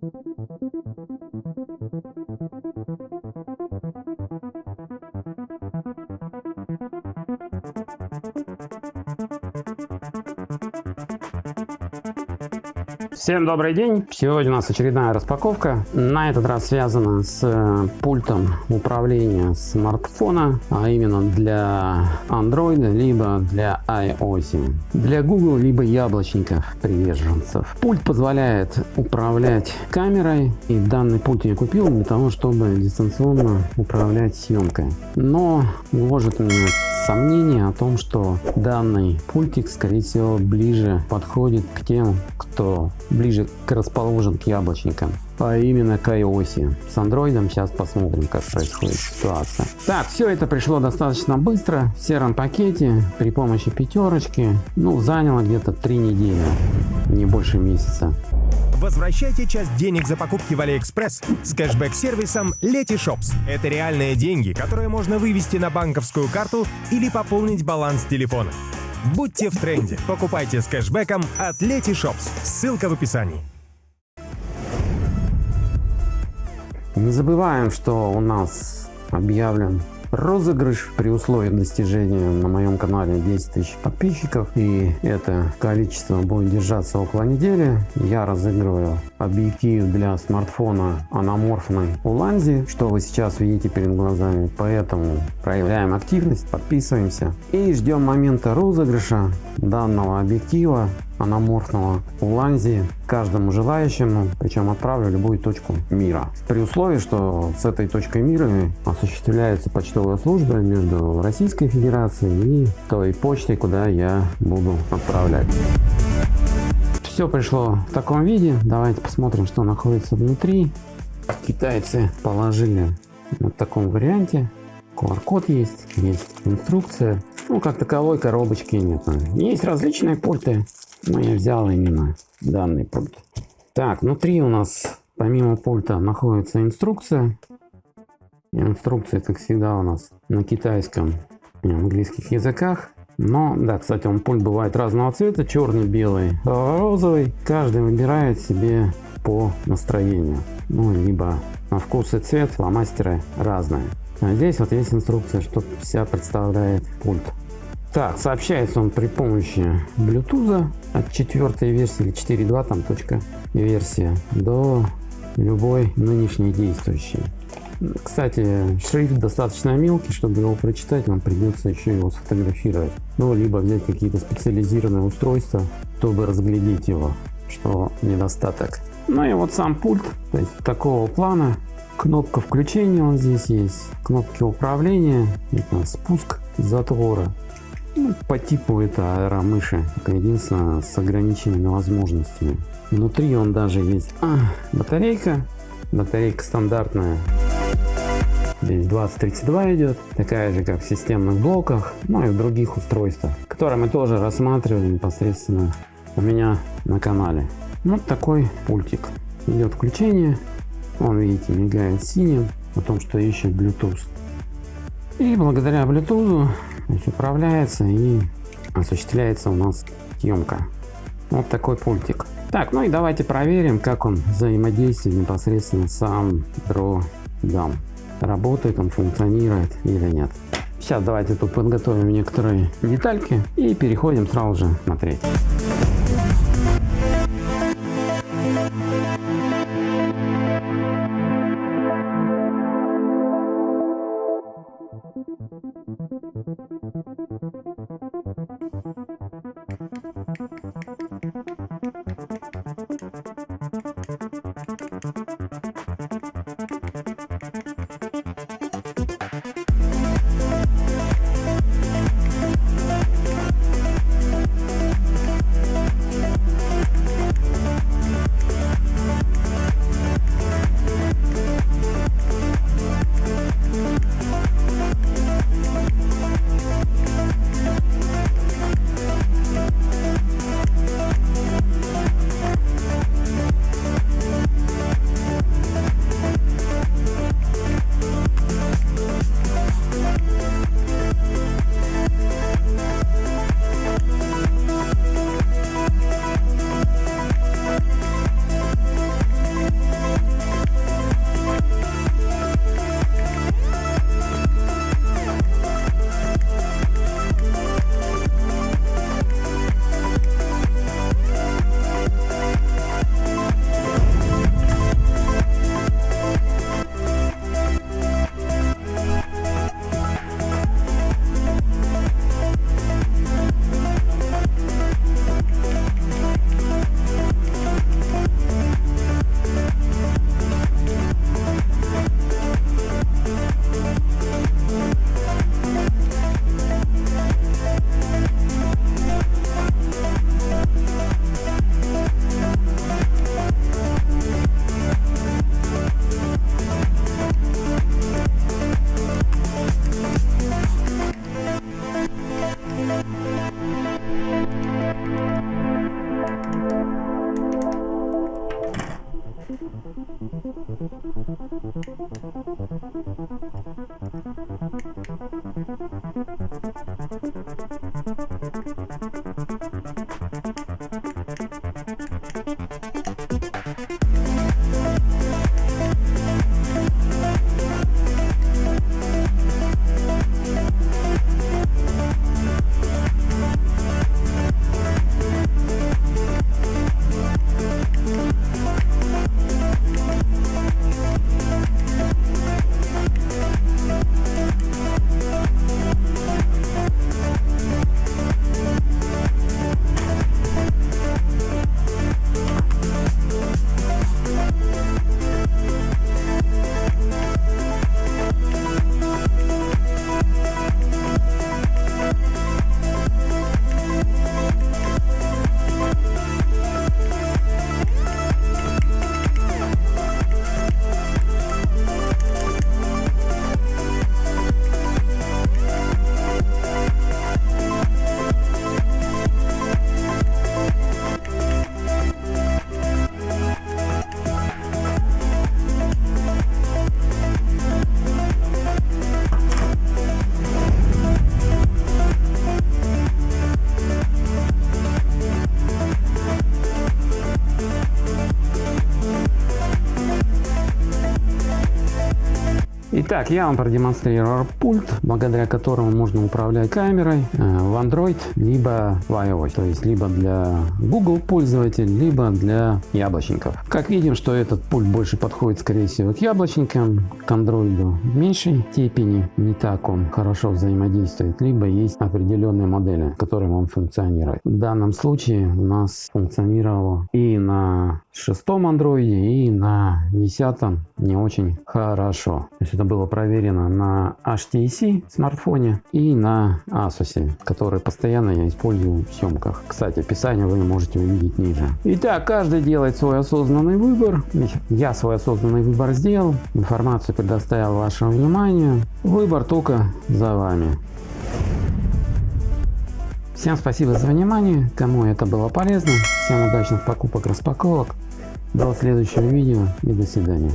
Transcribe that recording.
Thank you. Всем добрый день! Сегодня у нас очередная распаковка. На этот раз связана с э, пультом управления смартфона, а именно для Android либо для iOS. Для Google либо яблочников приверженцев. Пульт позволяет управлять камерой и данный пульт я купил для того, чтобы дистанционно управлять съемкой. Но гложет меня сомнение о том, что данный пультик скорее всего ближе подходит к тем, кто ближе к расположен к яблочникам, а именно к iOS. С андроидом сейчас посмотрим, как происходит ситуация. Так, все это пришло достаточно быстро, в сером пакете, при помощи пятерочки. Ну, заняло где-то три недели, не больше месяца. Возвращайте часть денег за покупки в AliExpress с кэшбэк-сервисом Letyshops. Это реальные деньги, которые можно вывести на банковскую карту или пополнить баланс телефона. Будьте в тренде. Покупайте с кэшбэком от Letyshops. Ссылка в описании. Не забываем, что у нас объявлен розыгрыш при условии достижения на моем канале 10 тысяч подписчиков и это количество будет держаться около недели я разыгрываю объектив для смартфона аноморфной уланзи что вы сейчас видите перед глазами поэтому проявляем активность подписываемся и ждем момента розыгрыша данного объектива аноморфного уланзи каждому желающему, причем отправлю любую точку мира. При условии, что с этой точкой мира осуществляется почтовая служба между Российской Федерацией и той почтой, куда я буду отправлять. Все пришло в таком виде. Давайте посмотрим, что находится внутри. Китайцы положили вот в таком варианте. QR-код есть, есть инструкция. Ну, как таковой коробочки нет. Есть различные пульты но я взял именно данный пульт. Так, внутри у нас помимо пульта находится инструкция. Инструкция, как всегда, у нас на китайском и английских языках. Но, да, кстати, он пульт бывает разного цвета, черный, белый, розовый. Каждый выбирает себе по настроению. Ну, либо на вкус и цвет фломастеры разные. А здесь вот есть инструкция, что вся представляет пульт. Так, сообщается он при помощи Bluetooth от четвертой версии или 4.2 там точка версия до любой нынешней действующей. Кстати, шрифт достаточно мелкий, чтобы его прочитать, нам придется еще его сфотографировать. Ну, либо взять какие-то специализированные устройства, чтобы разглядеть его, что недостаток. Ну и вот сам пульт, то есть такого плана. Кнопка включения он здесь есть, кнопки управления, это спуск затвора. Ну, по типу это аэромыши, единственное с ограниченными возможностями. Внутри он даже есть а, батарейка, батарейка стандартная. Здесь 2032 идет, такая же как в системных блоках, ну и в других устройствах, которые мы тоже рассматривали непосредственно у меня на канале. Вот такой пультик. Идет включение, он видите мигает синим, о том что ищет Bluetooth. И благодаря Bluetooth управляется и осуществляется у нас съемка. Вот такой пультик. Так, ну и давайте проверим, как он взаимодействует непосредственно сам дам. Работает он, функционирует или нет. Сейчас давайте тут подготовим некоторые детальки и переходим сразу же смотреть. Итак, я вам продемонстрировал пульт, благодаря которому можно управлять камерой э, в Android, либо в iOS. То есть, либо для Google пользователей, либо для яблочников. Как видим, что этот пульт больше подходит, скорее всего, к яблочникам, к Android в меньшей степени. Не так он хорошо взаимодействует, либо есть определенные модели, которым он функционирует. В данном случае у нас функционировало и на шестом андроиде, и на десятом не очень хорошо. То есть это было проверено на HTC смартфоне и на Asus, который постоянно я использую в съемках. Кстати, описание вы можете увидеть ниже. Итак, каждый делает свой осознанный выбор. Я свой осознанный выбор сделал. Информацию предоставил вашему вниманию. Выбор только за вами. Всем спасибо за внимание, кому это было полезно. Всем удачных покупок, распаковок. До следующего видео и до свидания.